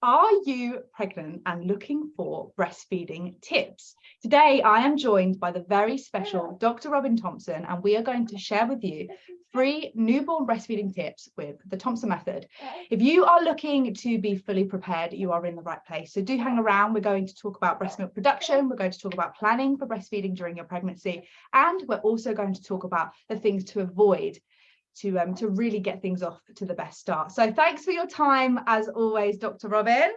Are you pregnant and looking for breastfeeding tips? Today, I am joined by the very special Dr. Robin Thompson, and we are going to share with you free newborn breastfeeding tips with the Thompson method. If you are looking to be fully prepared, you are in the right place. So do hang around. We're going to talk about breast milk production. We're going to talk about planning for breastfeeding during your pregnancy. And we're also going to talk about the things to avoid to um to really get things off to the best start. So thanks for your time as always, Dr. Robin.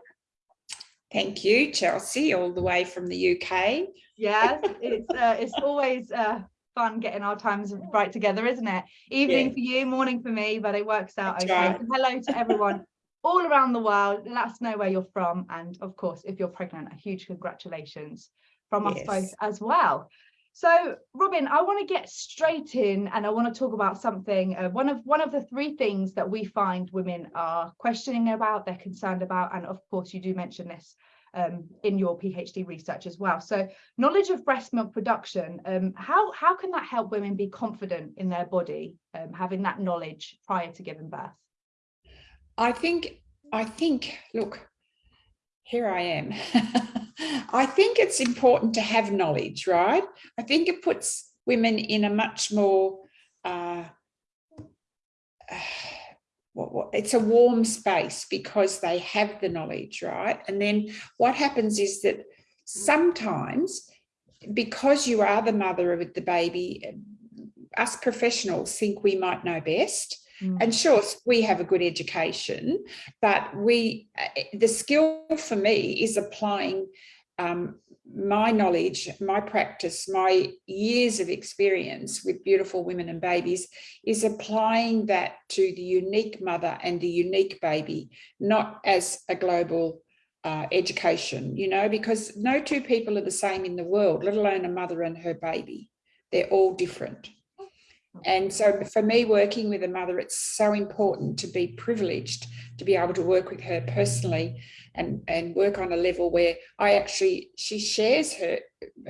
Thank you, Chelsea, all the way from the UK. Yes, it's uh, it's always uh, fun getting our times right together, isn't it? Evening yeah. for you, morning for me, but it works out That's okay. Right. hello to everyone all around the world. Let us know where you're from, and of course, if you're pregnant, a huge congratulations from yes. us both as well. So, Robin, I want to get straight in and I want to talk about something. Uh, one of one of the three things that we find women are questioning about, they're concerned about, and of course, you do mention this um, in your PhD research as well. So, knowledge of breast milk production. Um, how how can that help women be confident in their body, um, having that knowledge prior to giving birth? I think I think. Look, here I am. I think it's important to have knowledge, right? I think it puts women in a much more, uh, what, what, it's a warm space because they have the knowledge, right? And then what happens is that sometimes because you are the mother of the baby, us professionals think we might know best Mm. And sure, we have a good education, but we, uh, the skill for me is applying um, my knowledge, my practice, my years of experience with beautiful women and babies is applying that to the unique mother and the unique baby, not as a global uh, education, you know, because no two people are the same in the world, let alone a mother and her baby. They're all different. And so for me, working with a mother, it's so important to be privileged to be able to work with her personally and, and work on a level where I actually, she shares her,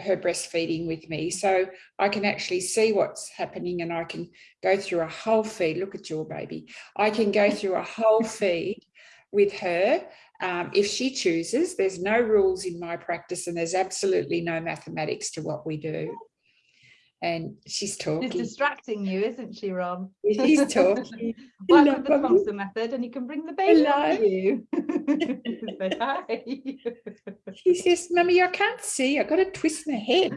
her breastfeeding with me. So I can actually see what's happening and I can go through a whole feed. Look at your baby. I can go through a whole feed with her um, if she chooses. There's no rules in my practice and there's absolutely no mathematics to what we do and she's talking. She's distracting you, isn't she, Rob? She's talking. Work with the Thompson method and you can bring the baby Hello. you. Say hi. She says, Mummy, I can't see. I've got to twist my head.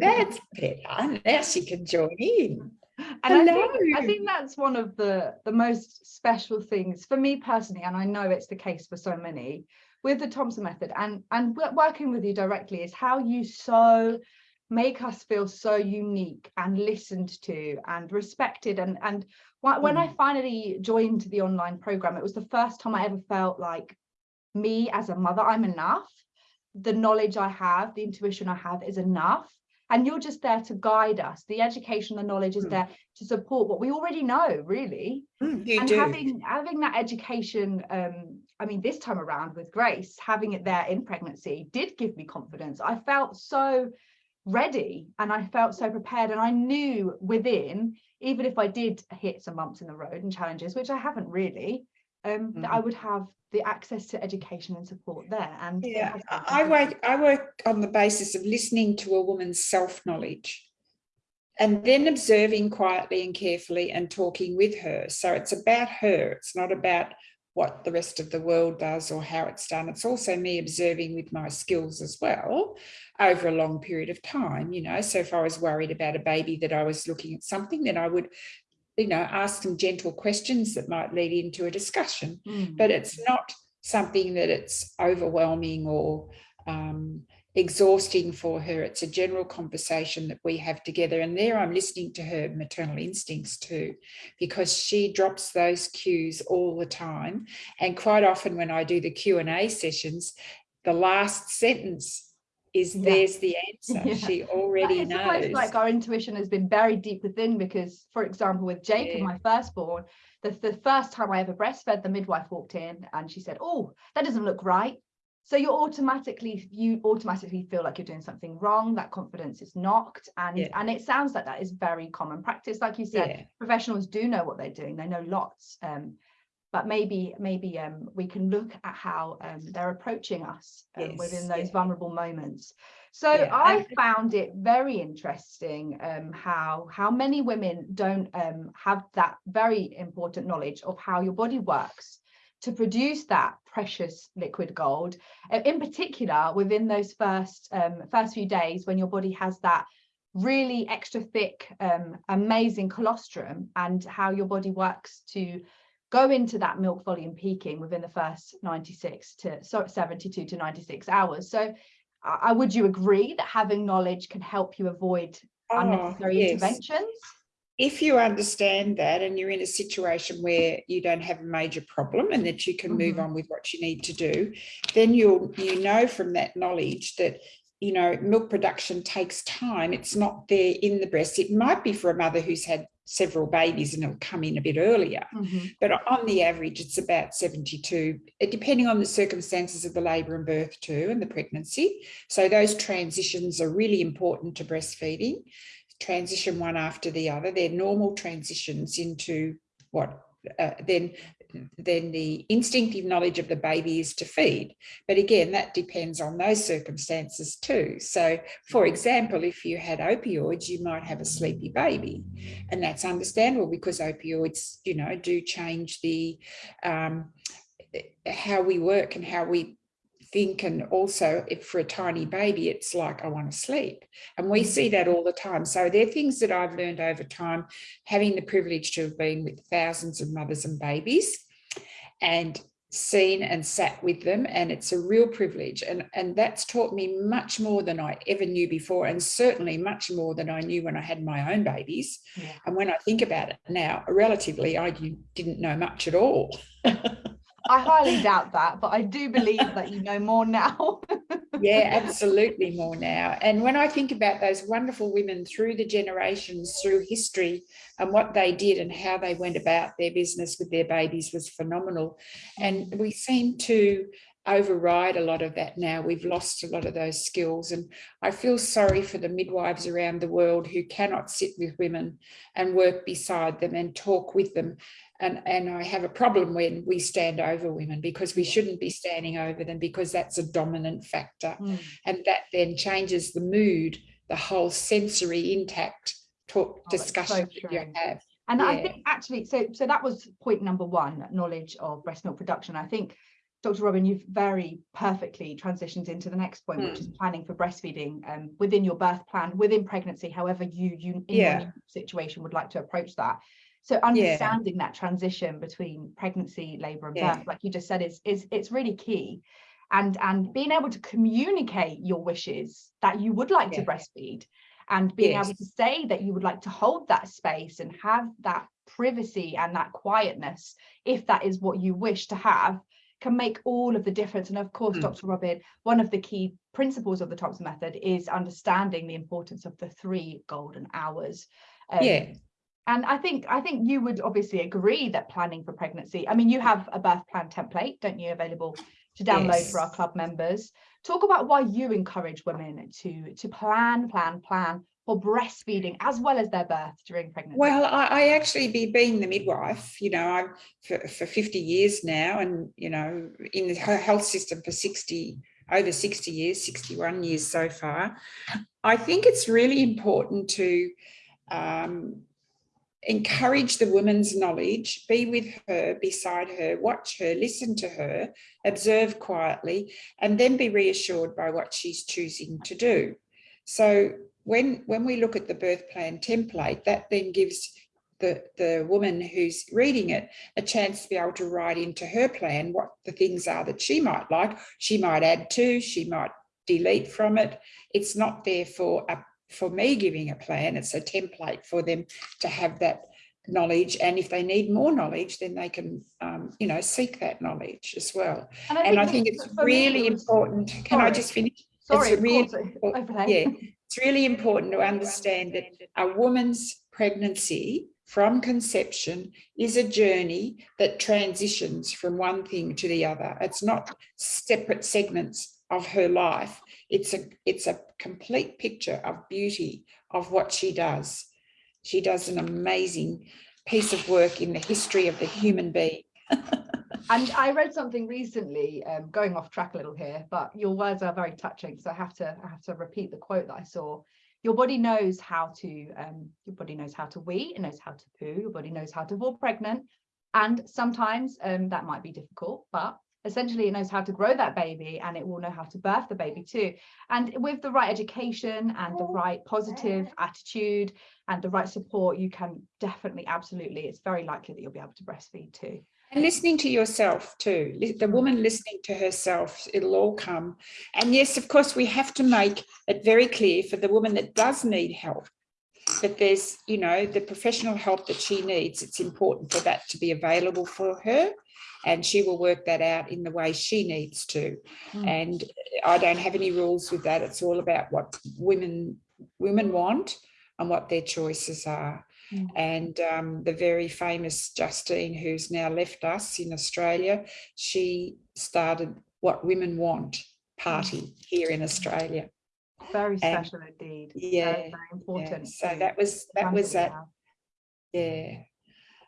That's better. Now she can join in. And I think, I think that's one of the, the most special things for me personally, and I know it's the case for so many, with the Thompson method and and working with you directly is how you so make us feel so unique and listened to and respected and and when I mm. finally joined the online program it was the first time I ever felt like me as a mother I'm enough. The knowledge I have the intuition I have is enough and you're just there to guide us the education the knowledge is mm. there to support what we already know really mm, and do. having having that education um i mean this time around with grace having it there in pregnancy did give me confidence i felt so ready and i felt so prepared and i knew within even if i did hit some bumps in the road and challenges which i haven't really um, mm. that I mm-hmm. would have the access to education and support there. And yeah, I work I work on the basis of listening to a woman's self-knowledge and then observing quietly and carefully and talking with her. So it's about her. It's not about what the rest of the world does or how it's done. It's also me observing with my skills as well over a long period of time, you know. So if I was worried about a baby that I was looking at something, then I would you know, ask some gentle questions that might lead into a discussion, mm. but it's not something that it's overwhelming or um, exhausting for her. It's a general conversation that we have together. And there I'm listening to her maternal instincts too, because she drops those cues all the time. And quite often when I do the Q&A sessions, the last sentence is yeah. there's the answer. Yeah. She already it's knows. like our intuition has been buried deep within because, for example, with Jacob, yeah. my firstborn, the, the first time I ever breastfed, the midwife walked in and she said, oh, that doesn't look right. So you automatically, you automatically feel like you're doing something wrong, that confidence is knocked. And, yeah. and it sounds like that is very common practice. Like you said, professionals do know what they're doing. They know lots. Um, but maybe maybe um, we can look at how um, they're approaching us um, Yes, within those yeah. vulnerable moments. So Yeah, I found it very interesting um, how how many women don't um, have that very important knowledge of how your body works to produce that precious liquid gold, uh, in particular within those first um, first few days when your body has that really extra thick, um, amazing colostrum and how your body works to go into that milk volume peaking within the first 96 to so 72 to 96 hours. So uh, would you agree that having knowledge can help you avoid Oh, unnecessary yes. interventions? if you understand that and you're in a situation where you don't have a major problem and that you can move Mhm. on with what you need to do, then you'll you know from that knowledge that you know milk production takes time. It's not there in the breast. It might be for a mother who's had several babies and it'll come in a bit earlier. Mhm. But on the average, it's about 72, uh, depending on the circumstances of the labour and birth too, and the pregnancy. So those transitions are really important to breastfeeding. Transition one after the other. They're normal transitions into what uh, then then the instinctive knowledge of the baby is to feed. But again, that depends on those circumstances too. So, for example, if you had opioids, you might have a sleepy baby, and that's understandable because opioids, you know, do change the um, how we work and how we think. And also if for a tiny baby it's like i want to sleep. And we see that all the time. So they're things that i've learned over time having the privilege to have been with thousands of mothers and babies and seen and sat with them and it's a real privilege. And and that's taught me much more than i ever knew before and certainly much more than i knew when i had my own babies. Yeah. and when i think about it now relatively i didn't know much at all I highly doubt that, but I do believe that you know more now. yeah, absolutely more now. And when I think about those wonderful women through the generations, through history, and what they did and how they went about their business with their babies was phenomenal. And mm. we seem to override a lot of that now. We've lost a lot of those skills. And I feel sorry for the midwives around the world who cannot sit with women and work beside them and talk with them. And, and I have a problem when we stand over women because we shouldn't be standing over them because that's a dominant factor. Mm. And that then changes the mood, the whole sensory intact talk Oh, so discussion that you have. And I think actually, so so that was point number one, knowledge of breast milk production. I think, Dr. Robin, you've very perfectly transitioned into the next point, which is planning for breastfeeding um, within your birth plan, within pregnancy, however you you in Yeah. your situation would like to approach that. So understanding that transition between pregnancy, labour and Yeah. birth, like you just said, is is it's really key. And and being able to communicate your wishes that you would like to breastfeed and being able to say that you would like to hold that space and have that privacy and that quietness if that is what you wish to have can make all of the difference and of course Mm. dr robin one of the key principles of the thompson method is understanding the importance of the three golden hours Um, Yeah. And i think i think you would obviously agree that planning for pregnancy i mean you have a birth plan template don't you available to download for our club members talk about why you encourage women to to plan plan plan for breastfeeding as well as their birth during pregnancy Well, I, I actually be being the midwife, you know, I've for, for 50 years now and, you know, in the health system for 60, over 60 years, 61 years so far. I think it's really important to um, encourage the woman's knowledge, be with her, beside her, watch her, listen to her, observe quietly, and then be reassured by what she's choosing to do. So when, when we look at the birth plan template, that then gives the, the woman who's reading it a chance to be able to write into her plan what the things are that she might like. She might add to, she might delete from it. It's not there for a for me giving a plan, it's a template for them to have that knowledge. And if they need more knowledge, then they can, um, you know, seek that knowledge as well. And I think it's for me, really it was- important. Can I just finish? sorry a of real- course, well, overlay. Yeah, it's really important to understand that a woman's pregnancy from conception is a journey that transitions from one thing to the other. It's not separate segments of her life. It's a it's a complete picture of beauty of what she does. She does an amazing piece of work in the history of the human being. and I read something recently, um, going off track a little here, but your words are very touching. So I have to I have to repeat the quote that I saw. Your body knows how to um, your body knows how to wee, it knows how to poo, your body knows how to fall pregnant. And sometimes um, that might be difficult, but essentially it knows how to grow that baby and it will know how to birth the baby too. And with the right education and the oh, right positive attitude and the right support, you can definitely, absolutely, it's very likely that you'll be able to breastfeed too. And listening to yourself too, the mm. woman listening to herself, it'll all come. And yes, of course, we have to make it very clear for the woman that does need help that there's, you know, the professional help that she needs. It's important for that to be available for her and she will work that out in the way she needs to. Mm. And I don't have any rules with that. It's all about what women women want and what their choices are. Mm. And um, the very famous Justine, who's now left us in Australia, she started What Women Want party mm. here in Australia. Very special and, indeed. Yeah, very, very important. Yeah. So that was that was that. Yeah.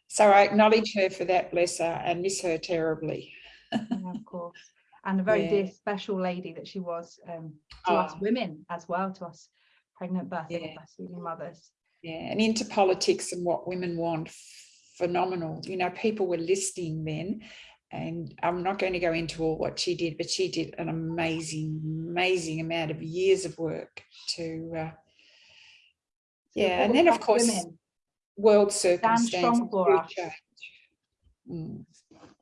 So I acknowledge her for that, bless her, and miss her terribly. yeah, of course. And a very yeah. dear, special lady that she was um, to oh. us women as well, to us pregnant, birthing, yeah. breastfeeding mothers. Yeah, and into politics and what women want, phenomenal. You know, people were listening then, and I'm not going to go into all what she did, but she did an amazing, amazing amount of years of work to, uh, yeah, and then of course, women world circumstances. Mm.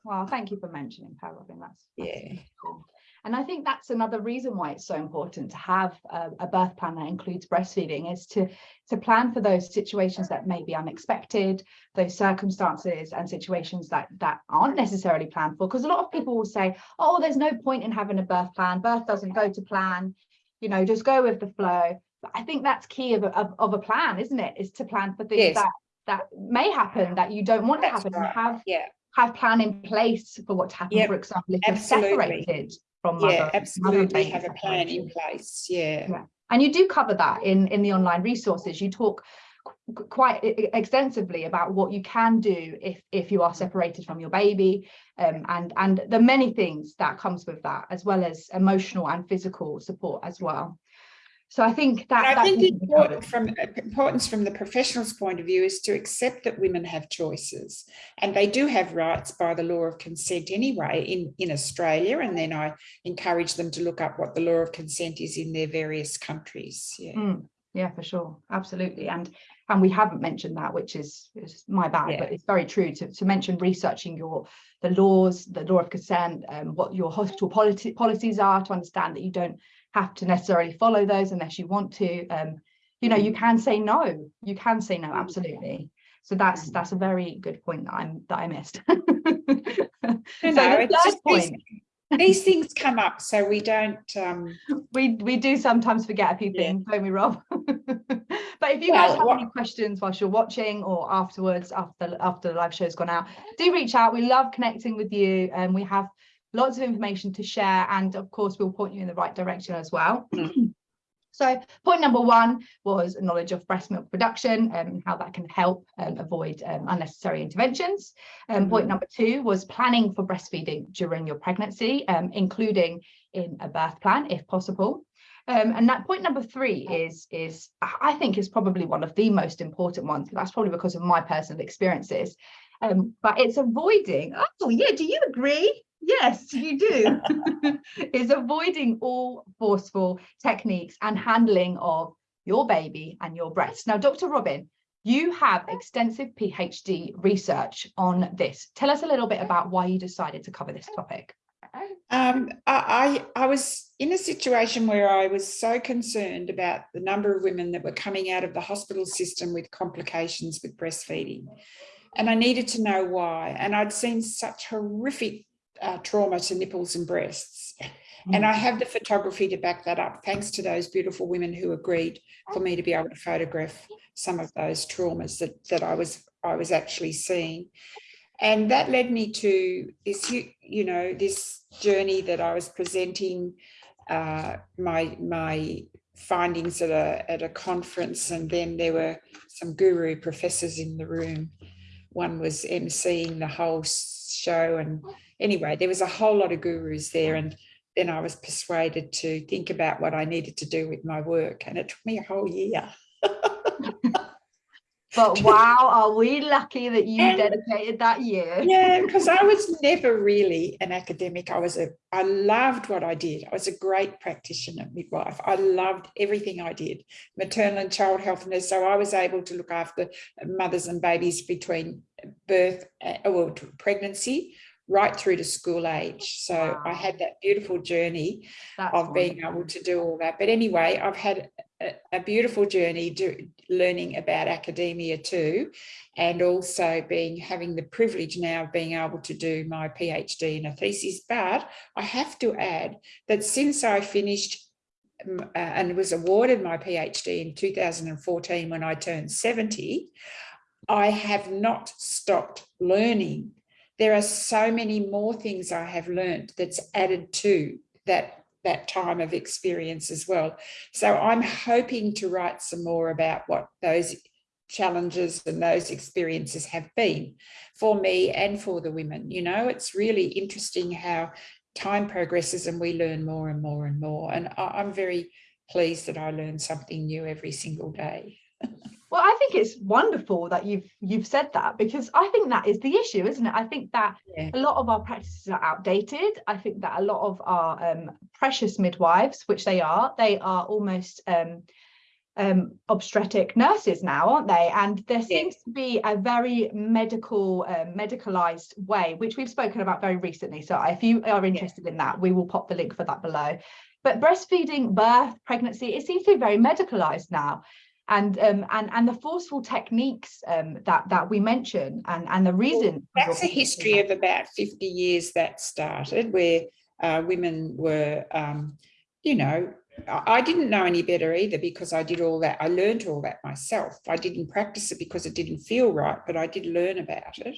Well, thank you for mentioning Pat Robin. That's, that's yeah. Cool. And I think that's another reason why it's so important to have a, a, birth plan that includes breastfeeding is to, to plan for those situations that may be unexpected, those circumstances and situations that, that aren't necessarily planned for. Because a lot of people will say, oh, there's no point in having a birth plan. Birth doesn't go to plan, you know, just go with the flow. But I think that's key of a, of, of a plan, isn't it? Is to plan for things yes. that that may happen that you don't want That's to happen right. have yeah have plan in place for what to happen yep. for example if absolutely. you're separated from mother, yeah absolutely. have a plan in place yeah. yeah. And you do cover that in in the online resources. You talk quite extensively about what you can do if if you are separated from your baby um, and and the many things that comes with that as well as emotional and physical support as well so I think that, I think important from uh, importance from the professional's point of view is to accept that women have choices and they do have rights by the law of consent anyway in, in Australia. And then I encourage them to look up what the law of consent is in their various countries. Yeah. Mm, yeah, for sure. Absolutely. And and we haven't mentioned that, which is, is my bad, yeah. but it's very true to, to mention researching your the laws, the law of consent, um, what your hospital policy, policies are to understand that you don't have to necessarily follow those unless you want to um, you know you mm. can say no. You can say no absolutely. So that's mm. that's a very good point that i'm that i missed. So no, it's just point, these, these, things come up so we don't um we we do sometimes forget a few things yeah. don't we rob? But if you well, guys have what, any questions whilst you're watching or afterwards after after the live show's gone out do reach out. We love connecting with you and we have lots of information to share and of course we'll point you in the right direction as well so point number one was knowledge of breast milk production um, and how that can help um, avoid um, unnecessary interventions um, mm -hmm. point number two was planning for breastfeeding during your pregnancy um, including in a birth plan if possible um, and that point number three is, is I think is probably one of the most important ones. That's probably because of my personal experiences. Um, but it's avoiding, oh yeah, do you agree? Yes, you do. is avoiding all forceful techniques and handling of your baby and your breast. Now, Dr. Robin, you have extensive PhD research on this. Tell us a little bit about why you decided to cover this topic. Um, I, I was in a situation where I was so concerned about the number of women that were coming out of the hospital system with complications with breastfeeding. And I needed to know why. And I'd seen such horrific uh, trauma to nipples and breasts. And mm. I have the photography to back that up, thanks to those beautiful women who agreed for me to be able to photograph some of those traumas that, that I was I was actually seeing. And that led me to this, you, you know, this journey that I was presenting uh, my my findings at a at a conference, and then there were some guru professors in the room. One was emceeing the whole show. And anyway, there was a whole lot of gurus there. And then I was persuaded to think about what I needed to do with my work. And it took me a whole year. but wow, are we lucky that you and, dedicated that year? Yeah, because I was never really an academic. I was a, I loved what I did. I was a great practitioner, midwife. I loved everything I did, maternal and child health nurse. So I was able to look after mothers and babies between birth uh, oh, or pregnancy right through to school age. So wow. I had that beautiful journey That's of wonderful. being able to do all that. But anyway, I've had a, beautiful journey do, learning about academia too, and also being having the privilege now of being able to do my PhD in a thesis. But I have to add that since I finished uh, and was awarded my PhD in 2014 when I turned 70, I have not stopped learning there are so many more things I have learned that's added to that that time of experience as well. So I'm hoping to write some more about what those challenges and those experiences have been for me and for the women. You know, it's really interesting how time progresses and we learn more and more and more. And I'm very pleased that I learn something new every single day. Well, I think it's wonderful that you've you've said that because I think that is the issue, isn't it? I think that yeah. a lot of our practices are outdated. I think that a lot of our um, precious midwives, which they are, they are almost um, um, obstetric nurses now, aren't they? And there seems to be a very medical, uh, medicalized way, which we've spoken about very recently. So if you are interested in that, we will pop the link for that below. But breastfeeding, birth, pregnancy, it seems to be very medicalized now and um, and and the forceful techniques um, that that we mention and and the reason well, that's a history of about 50 years that started where uh, women were um, you know I didn't know any better either because I did all that I learned all that myself. I didn't practice it because it didn't feel right but I did learn about it.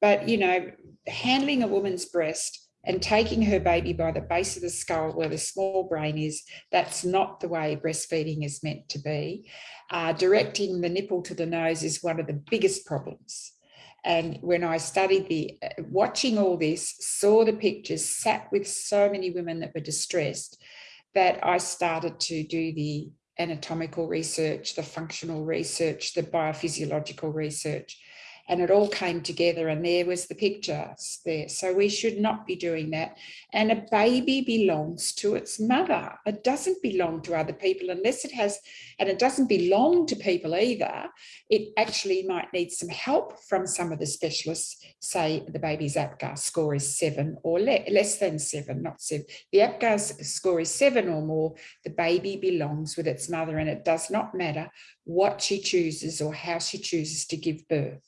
But you know handling a woman's breast and taking her baby by the base of the skull where the small brain is, that's not the way breastfeeding is meant to be. Uh, directing the nipple to the nose is one of the biggest problems. And when I studied the, uh, watching all this, saw the pictures, sat with so many women that were distressed, that I started to do the anatomical research, the functional research, the biophysiological research, and it all came together and there was the pictures there. So we should not be doing that. And a baby belongs to its mother. It doesn't belong to other people unless it has, and it doesn't belong to people either. It actually might need some help from some of the specialists, say the baby's APGAR score is seven or le less than seven, not seven. The APGAR score is seven or more, the baby belongs with its mother and it does not matter what she chooses or how she chooses to give birth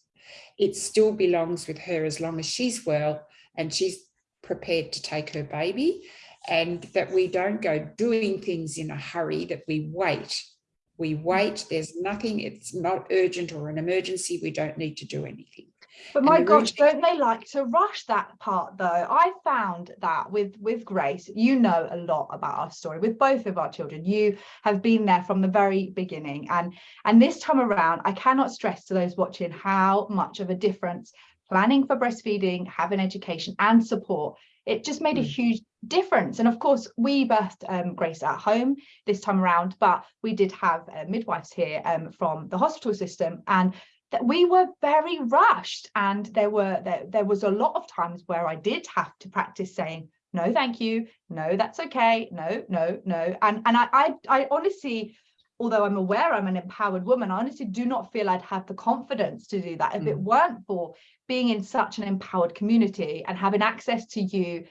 it still belongs with her as long as she's well and she's prepared to take her baby and that we don't go doing things in a hurry, that we wait. We wait, there's nothing, it's not urgent or an emergency, we don't need to do anything. But my gosh, don't they like to rush that part though? I found that with with Grace, you know a lot about our story with both of our children. You have been there from the very beginning. And and this time around, I cannot stress to those watching how much of a difference planning for breastfeeding, having education and support, it just made a mm. huge difference. And of course, we birthed um, Grace at home this time around, but we did have uh, midwives here um, from the hospital system. And that we were very rushed. And there were there, there was a lot of times where I did have to practice saying no thank you. No that's okay. No no no. And and I I, I honestly although I'm aware I'm an empowered woman I honestly do not feel I'd have the confidence to do that if mm. it weren't for being in such an empowered community and having access to you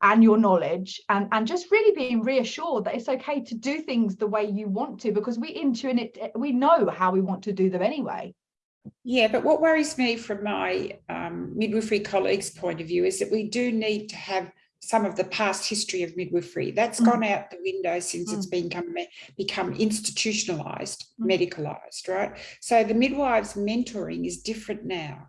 and your knowledge and and just really being reassured that it's okay to do things the way you want to because we intuit we know how we want to do them anyway yeah, but what worries me from my um, midwifery colleagues' point of view is that we do need to have some of the past history of midwifery. That's mm. gone out the window since mm. it's become, become institutionalized, mm. medicalized, right? So the midwives mentoring is different now.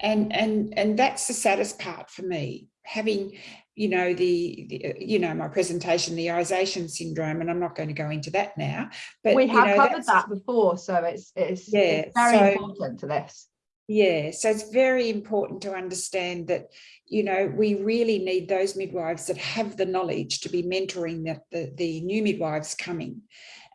And, and, and that's the saddest part for me, having you know, the, the, uh, you know, my presentation, the Isation syndrome, and I'm not going to go into that now. But we have you know, covered that before, so it's it's, yeah, it's very so, important to this. Yeah, so it's very important to understand that, you know, we really need those midwives that have the knowledge to be mentoring the, the, the new midwives coming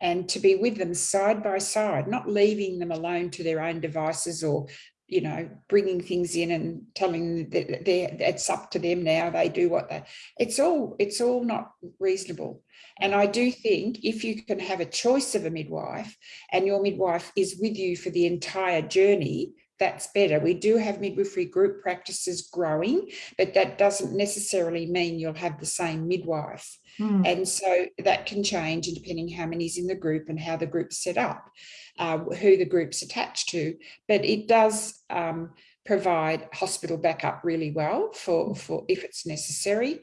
and to be with them side by side, not leaving them alone to their own devices or you know, bringing things in and telling that it's up to them now. They do what they. It's all it's all not reasonable. And I do think if you can have a choice of a midwife, and your midwife is with you for the entire journey, that's better. We do have midwifery group practices growing, but that doesn't necessarily mean you'll have the same midwife. Mm. And so that can change depending how many's in the group and how the group's set up, uh, who the group's attached to. But it does um, provide hospital backup really well for, hmm. for if it's necessary.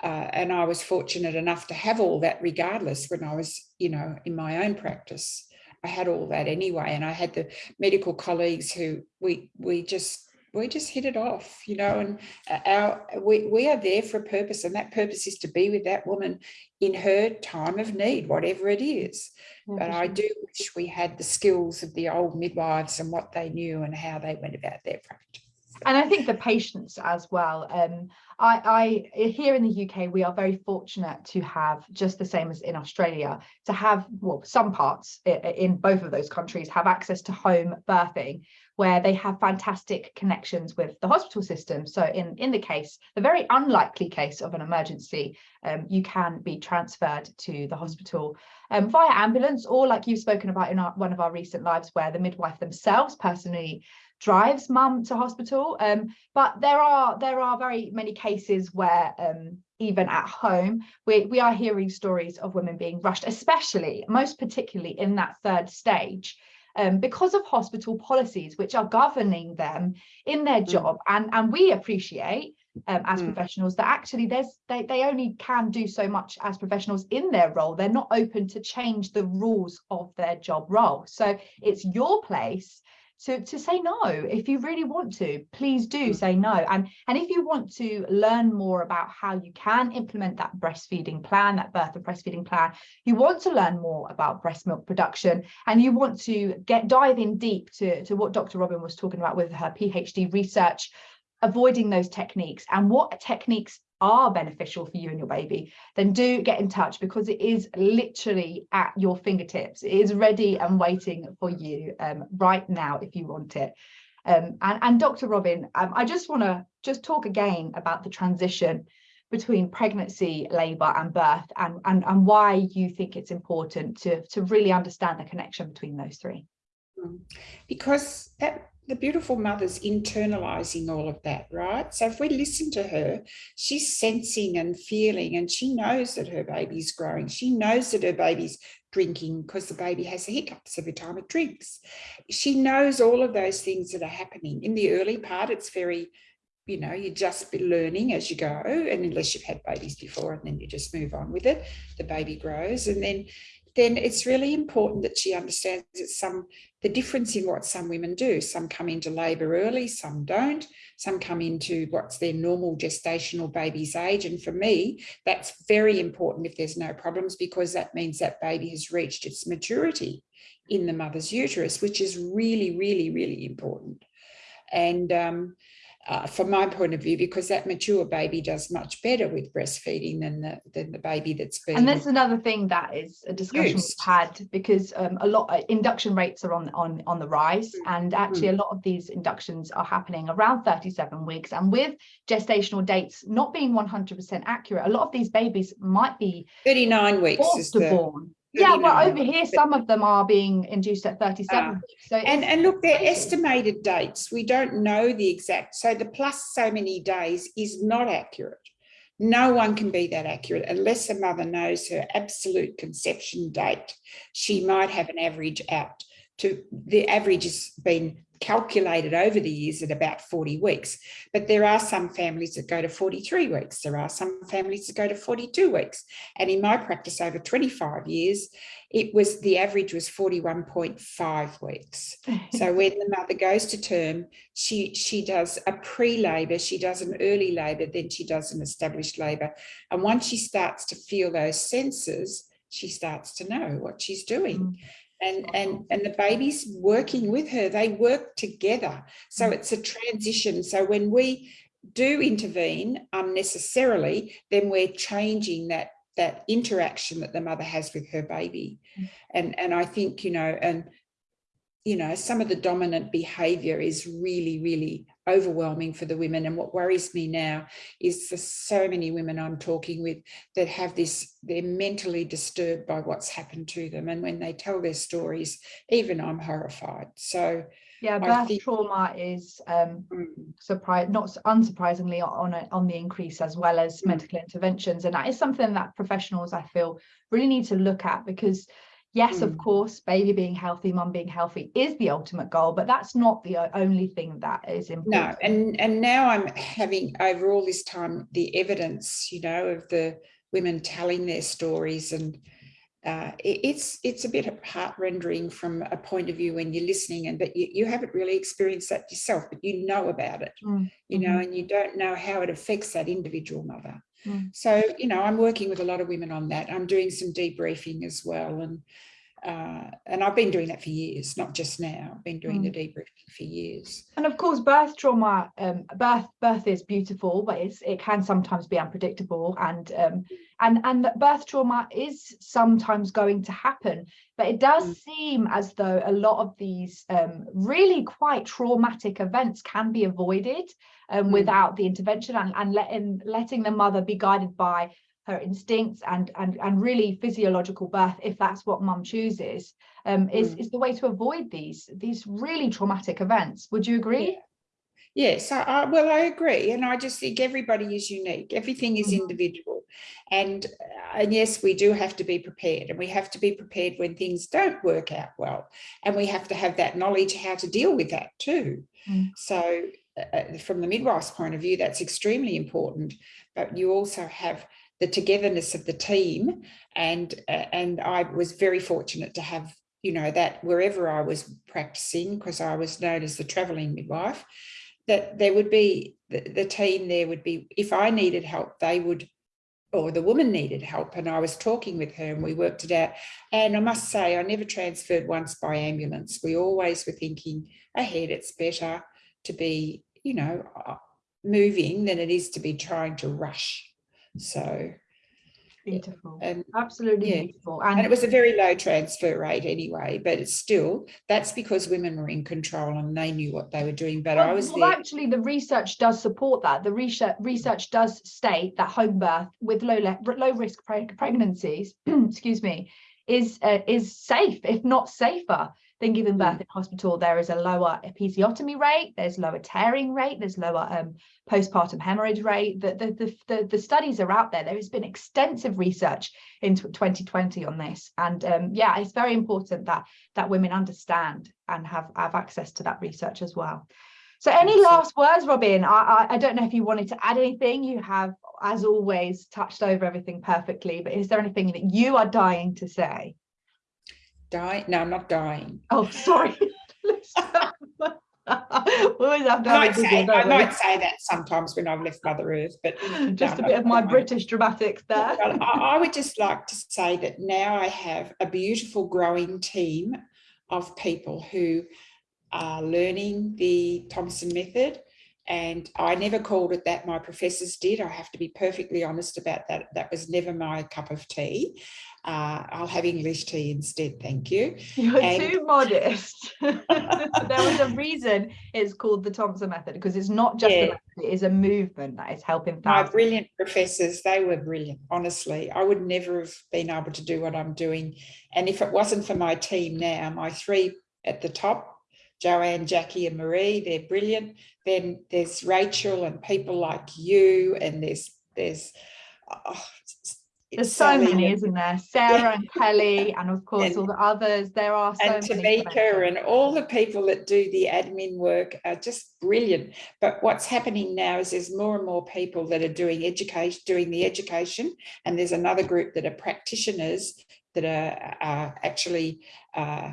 Uh, and I was fortunate enough to have all that regardless when I was, you know, in my own practice. I had all that anyway. And I had the medical colleagues who we we just we just hit it off, you know, and uh, our we, we are there for a purpose and that purpose is to be with that woman in her time of need, whatever it is. Yeah, but I do wish we had the skills of the old midwives and what they knew and how they went about their practice and I think the patience as well. Um, I, I here in the UK, we are very fortunate to have just the same as in Australia to have well some parts in both of those countries have access to home birthing where they have fantastic connections with the hospital system. So in in the case, the very unlikely case of an emergency, um, you can be transferred to the hospital um, via ambulance or like you've spoken about in our, one of our recent lives where the midwife themselves personally drives mum to hospital. Um, but there are there are very many cases where um, even at home, we, we are hearing stories of women being rushed, especially, most particularly in that third stage, um, because of hospital policies which are governing them in their mm. job. And, and we appreciate um, as mm. professionals that actually there's they, they only can do so much as professionals in their role. They're not open to change the rules of their job role. So it's your place to, to say no if you really want to please do mm. say no and and if you want to learn more about how you can implement that breastfeeding plan that birth and breastfeeding plan you want to learn more about breast milk production and you want to get dive in deep to to what dr robin was talking about with her phd research avoiding those techniques and what techniques are beneficial for you and your baby, then do get in touch because it is literally at your fingertips. It is ready and waiting for you um, right now if you want it. Um, and, and Dr. Robin, um, I just want to just talk again about the transition between pregnancy, labour and birth and, and, and why you think it's important to, to really understand the connection between those three. Because that the beautiful mother's internalizing all of that, right? So if we listen to her, she's sensing and feeling, and she knows that her baby's growing. She knows that her baby's drinking because the baby has the hiccups every time it drinks. She knows all of those things that are happening. In the early part, it's very, you know, you just learning as you go, and unless you've had babies before, and then you just move on with it, the baby grows. And then then it's really important that she understands that some the difference in what some women do. Some come into labour early, some don't. Some come into what's their normal gestational baby's age. And for me, that's very important if there's no problems because that means that baby has reached its maturity in the mother's uterus, which is really, really, really important. And um, uh, from my point of view, because that mature baby does much better with breastfeeding than the than the baby that's been. And that's another thing that is a discussion used. we've had because um, a lot of uh, induction rates are on on on the rise, mm. and actually mm. a lot of these inductions are happening around 37 weeks, and with gestational dates not being 100% accurate, a lot of these babies might be 39 weeks is the, born yeah well over here some of them are being induced at 37 uh, so and and look they're estimated dates. We don't know the exact so the plus so many days is not accurate. No one can be that accurate unless a mother knows her absolute conception date. She might have an average out to the average has been calculated over the years at about 40 weeks. But there are some families that go to 43 weeks. There are some families that go to 42 weeks. And in my practice over 25 years, it was the average was 41.5 weeks. so when the mother goes to term, she, she does a pre-labor, she does an early labor, then she does an established labor. And once she starts to feel those senses, she starts to know what she's doing. Mm. And and and the baby's working with her. They work together. So Mm. it's a transition. So when we do intervene unnecessarily then we're changing that that interaction that the mother has with her baby. Mm. and and i think you know and you know some of the dominant behavior is really really overwhelming for the women. And what worries me now is for so many women i'm talking with that have this they're mentally disturbed by what's happened to them. And when they tell their stories even i'm horrified. So Yeah, birth think- trauma is um, mm, surprise not unsurprisingly on a, on the increase as well as Mm. medical interventions. And that is something that professionals i feel really need to look at because yes of Mm. course baby being healthy mum being healthy is the ultimate goal but that's not the only thing that is important. no and and now i'm having over all this time the evidence you know of the women telling their stories and uh, it- it's it's a bit heart rendering from a point of view when you're listening and but you, you haven't really experienced that yourself but you know about it Mm, you know mhm. and you don't know how it affects that individual mother Mm. so you know i'm working with a lot of women on that i'm doing some debriefing as well and uh, and I've been doing that for years, not just now. I've been doing the debriefing for years. and of course birth trauma um birth birth is beautiful but it's it can sometimes be unpredictable and um and and that birth trauma is sometimes going to happen but it does Mm. seem as though a lot of these um really quite traumatic events can be avoided um Mm. without the intervention and, and letting letting the mother be guided by her instincts and and and really physiological birth if that's what mum chooses um is Mm. is the way to avoid these these really traumatic events would you agree Yes, I, I, well, I agree, and I just think everybody is unique. Everything is Mhm. individual, and uh, and yes, we do have to be prepared, and we have to be prepared when things don't work out well, and we have to have that knowledge how to deal with that too. Mm. So, uh, from the midwife's point of view, that's extremely important. But you also have the togetherness of the team, and uh, and I was very fortunate to have you know that wherever I was practicing, because I was known as the travelling midwife that there would be the, the team there would be if I needed help, they would or the woman needed help and I was talking with her and we worked it out. And I must say, I never transferred once by ambulance. We always were thinking ahead, it's better to be, you know, uh, moving than it is to be trying to rush. So, beautiful and absolutely yeah. beautiful and and, it was a very low transfer rate anyway, but it's still, that's because women were in control and they knew what they were doing. But I well, was well, there. actually the research does support that the research research does state that home birth with low low risk preg- pregnancies excuse me is uh, is safe if not safer than giving birth Mm. in hospital there is a lower episiotomy rate there's lower tearing rate there's lower um, postpartum hemorrhage rate. The, the the the the studies are out there. There has been extensive research in 2020 on this. And um, yeah it's very important that that women understand and have have access to that research as well. So any last words robin? I, I i don't know if you wanted to add anything. You have as always touched over everything perfectly but is there anything that you are dying to say No, I'm not dying. oh sorry we always have to I might, say, I might say that sometimes when I've left Mother Earth, but just no, a bit of my british dramatics there Well, I, I would just like to say that now I have a beautiful growing team of people who are learning the Thompson method. And I never called it that. My professors did. I have to be perfectly honest about that. That was never my cup of tea. Uh, I'll have English tea instead. Thank you. You're And- too modest. there was a reason it's called the Thompson method because it's not just a Yeah. method, it is a movement that is helping my brilliant professors they were brilliant honestly i would never have been able to do what i'm doing and if it wasn't for my team now my three at the top joanne jackie and marie they're brilliant then there's rachel and people like you and there's there's oh, There's so many, and- isn't there? Sarah and Kelly, and of course And- all the others. There are so and many. mention. Tamika and all the people that do the admin work are just brilliant. But what's happening now is there's more and more people that are doing education, doing the education, and there's another group that are practitioners that are, are actually uh,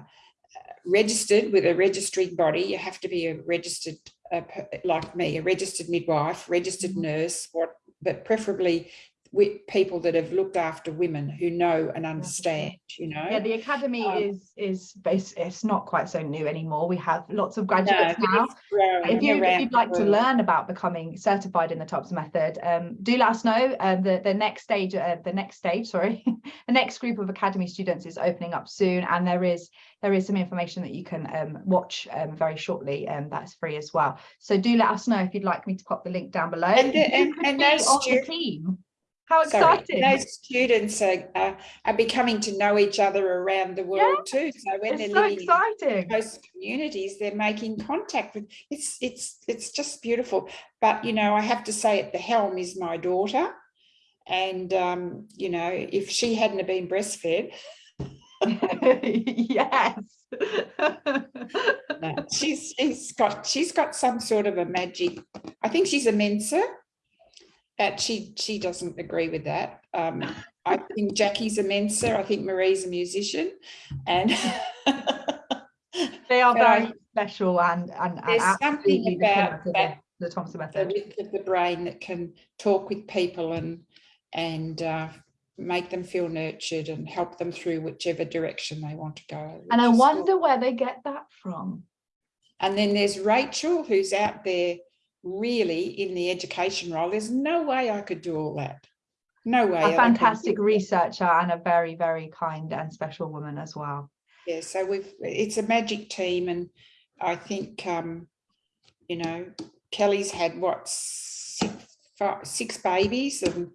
registered with a registering body. You have to be a registered, uh, like me, a registered midwife, registered Mhm. nurse, what, but preferably people that have looked after women who know and understand, you know. Yeah, the academy Um, is is bas it's not quite so new anymore. We have lots of graduates No, now. If, you, you'd like to learn about becoming certified in the TOPS method, um, do let us know. Um, the, the next stage, uh, the next stage, sorry, the next group of academy students is opening up soon, and there is there is some information that you can um, watch um, very shortly, and that's free as well. So do let us know if you'd like me to pop the link down below. And the- and- and those on the team. How Sorry, exciting! Those students are, are, are becoming to know each other around the world too. So when they're It's so living in exciting. close communities, they're making contact with, it's, it's, it's just beautiful. But, you know, I have to say at the helm is my daughter. And, um, you know, if she hadn't have been breastfed, yes. no, she's, she's got, she's got some sort of a magic, I think she's a Mensa. But she, she doesn't agree with that. Um, I think Jackie's a Mensa, I think Marie's a musician and they are very special and and, and There's something the about that- the, the Thompson the method. width of the brain that can talk with people and and uh, make them feel nurtured and help them through whichever direction they want to go. And I wonder all- where they get that from. And then there's Rachel, who's out there really in the education role. There's no way I could do all that. No way. A fantastic researcher and a very, very kind and special woman as well. Yeah, so we've it's a magic team, and I think um, you know Kelly's had what six, five, six babies, and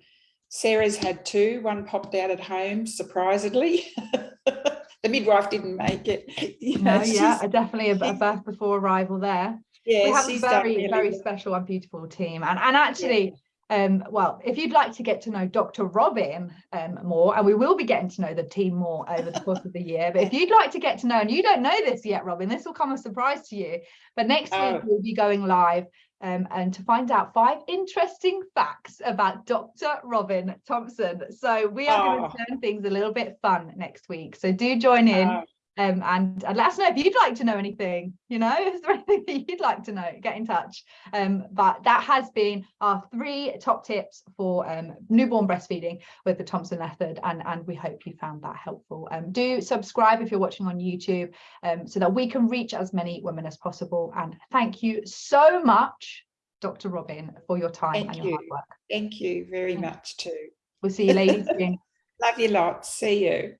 Sarah's had two. One popped out at home surprisingly. the midwife didn't make it. You know, No, yeah, definitely a, a birth before arrival there. yeah, we have a very, really very well. special and beautiful team. And and actually, um, well, if you'd like to get to know Dr. Robin um, more, and we will be getting to know the team more over the course of the year. But if you'd like to get to know, and you don't know this yet, Robin, this will come as a surprise to you. But next week Oh. we'll be going live. Um, and to find out five interesting facts about Dr. Robin Thompson. So we are going Oh. to turn things a little bit fun next week. So do join in Oh, um, and, and let us know if you'd like to know anything, you know, is there anything that you'd like to know, get in touch. Um, but that has been our three top tips for um, newborn breastfeeding with the Thompson method. And, and we hope you found that helpful. Um, do subscribe if you're watching on YouTube um, so that we can reach as many women as possible. And thank you so much, Dr. Robin, for your time Thank and your you. hard work. thank you very Thank much too. We'll see you ladies. Love you lots. See you.